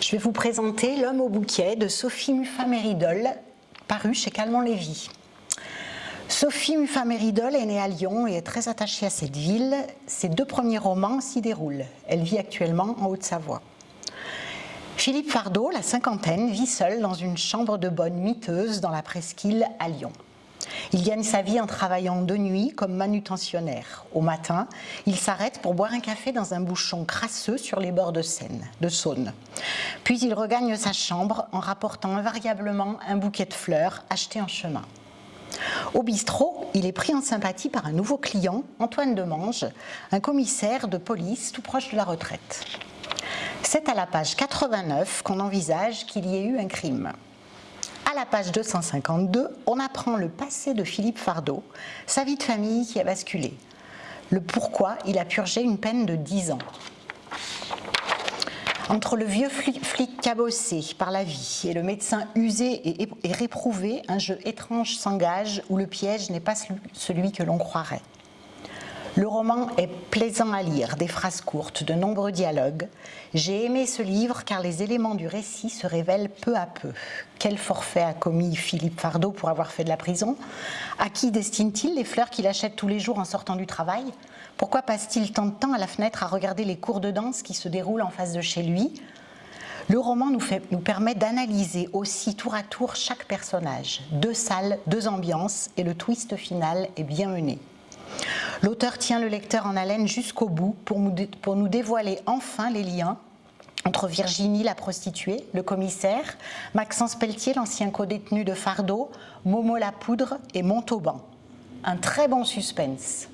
Je vais vous présenter L'homme au bouquet de Sophie Muffat-Méridol, paru chez Calmont-Lévy. Sophie Muffat-Méridol est née à Lyon et est très attachée à cette ville. Ses deux premiers romans s'y déroulent. Elle vit actuellement en Haute-Savoie. Philippe Fardot, la cinquantaine, vit seul dans une chambre de bonne miteuse dans la presqu'île à Lyon. Il gagne sa vie en travaillant de nuit comme manutentionnaire. Au matin, il s'arrête pour boire un café dans un bouchon crasseux sur les bords de Seine, de Saône. Puis il regagne sa chambre en rapportant invariablement un bouquet de fleurs acheté en chemin. Au bistrot, il est pris en sympathie par un nouveau client, Antoine Demange, un commissaire de police tout proche de la retraite. C'est à la page 89 qu'on envisage qu'il y ait eu un crime. À la page 252, on apprend le passé de Philippe Fardot, sa vie de famille qui a basculé, le pourquoi il a purgé une peine de 10 ans. Entre le vieux flic cabossé par la vie et le médecin usé et réprouvé, un jeu étrange s'engage où le piège n'est pas celui que l'on croirait. Le roman est plaisant à lire, des phrases courtes, de nombreux dialogues. J'ai aimé ce livre car les éléments du récit se révèlent peu à peu. Quel forfait a commis Philippe Fardot pour avoir fait de la prison? À qui destine-t-il les fleurs qu'il achète tous les jours en sortant du travail? Pourquoi passe-t-il tant de temps à la fenêtre à regarder les cours de danse qui se déroulent en face de chez lui? Le roman nous permet d'analyser aussi tour à tour chaque personnage. Deux salles, deux ambiances et le twist final est bien mené. L'auteur tient le lecteur en haleine jusqu'au bout pour nous dévoiler enfin les liens entre Virginie la prostituée, le commissaire, Maxence Pelletier, l'ancien co-détenu de Fardeau, Momo la poudre et Montauban. Un très bon suspense.